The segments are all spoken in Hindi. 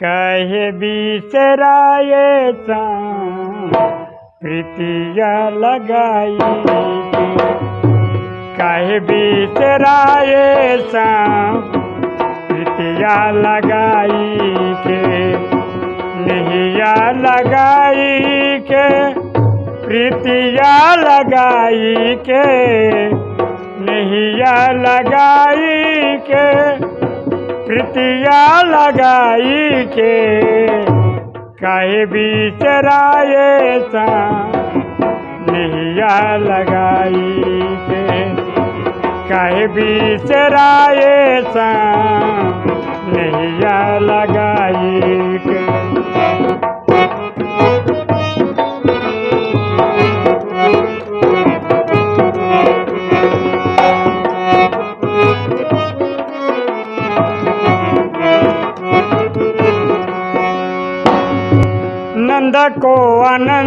कहे बिसराए प्रीतिया लगाई कहे बिसराए प्रीतिया लगाई के नहिया लगाई के, प्रीतिया लगाई के नहिया लगाई के। प्रीतिया लगाई के कहे बिचराए सा नैया लगाई के। कहे बिचराए सा नैया लगाई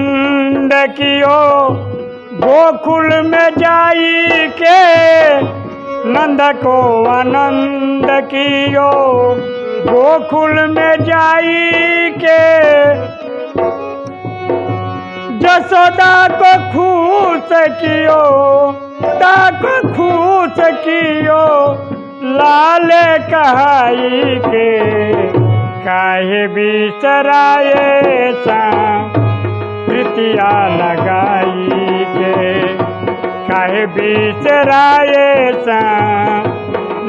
आनंद कियो गोकुल में जाई के नंद को आनंद कियो। गोकुल में जाई के जसोदा को खुश कियो को खुश कियो। लाल कहाई के काहे बिसराए सा प्रीतिया लगाई के काहे बिसराए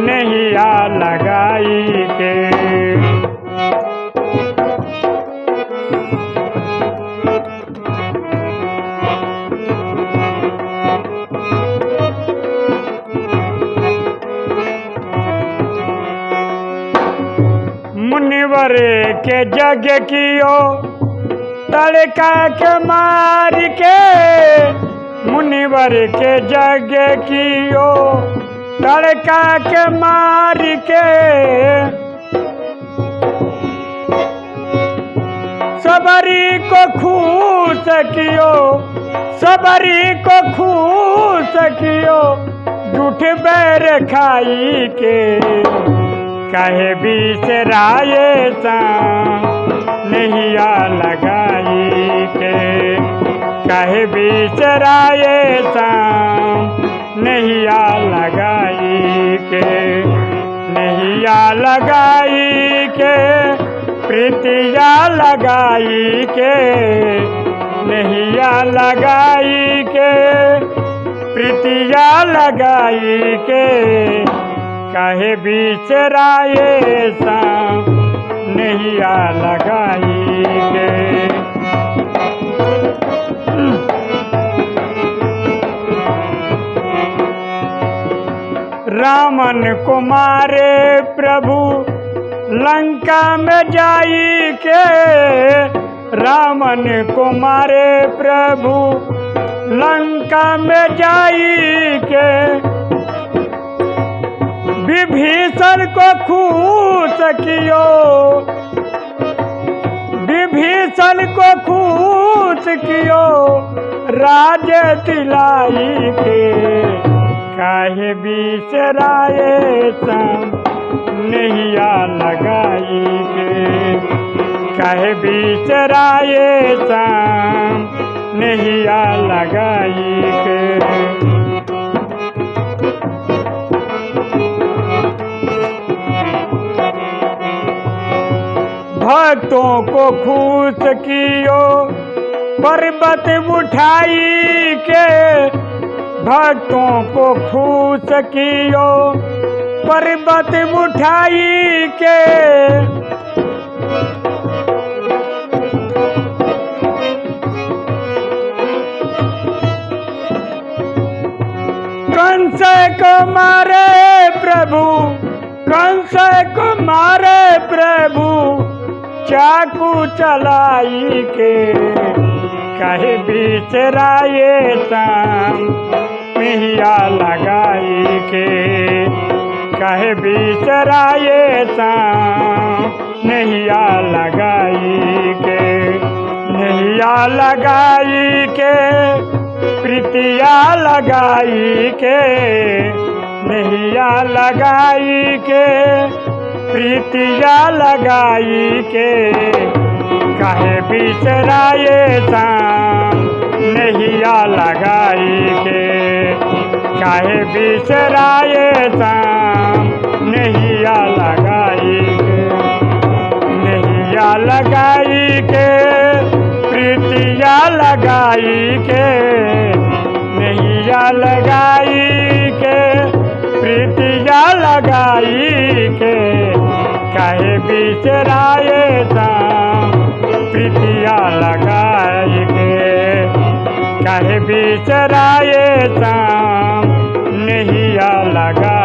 नहिया लगाई के मुनिवर के जग कियो। तड़का के मार के मुनिवर के जग कियो। तड़का के मार के सबरी को खुश कियो, सबरी को खुश कियो, झूठ बैर खाई के। कहे बिसराए सा नहिया लगाई के कहे बिसराए सा नहिया लगाई के, नहिया लगाई के, प्रीतिया लगाई के, नहिया लगाई के, प्रीतिया लगाई के, कहे बिचराए सा नहिया लगाई के। रामन कुमारे प्रभु, लंका में जाई के रामन कुमारे प्रभु, लंका में जाई के। विभीषण को खुश कियो, विभीषण को खुश कियो, राज दिलाई के। काहे बिसराए नहिया लगाई के काहे बिसराए सम नहिया लगाई के भक्तों को खुश कियो, पर्वत उठाई के भक्तों को खुश कियो, पर्वत उठाई के। कंस को मारे प्रभु, कंस को मारे प्रभु, चाकू चलाई के। कहे, बिचराए शाम मिहिया लगाई के। कहे, बिचराए नहिया लगाई के। नैया लगाई के, प्रीतिया लगाई के। नैया लगाई के, प्रीतिया लगाई के। कहे बिसराए शाम नहिया लगाई के। काहे बिसराए शाम नहिया लगाई के नहिया लगाई के प्रीतिया लगाई के नहिया लगाई के प्रीतिया लगाई के काहे बिसराए शाम प्रीतिया लगाई के काहे बिसराए शाम ya.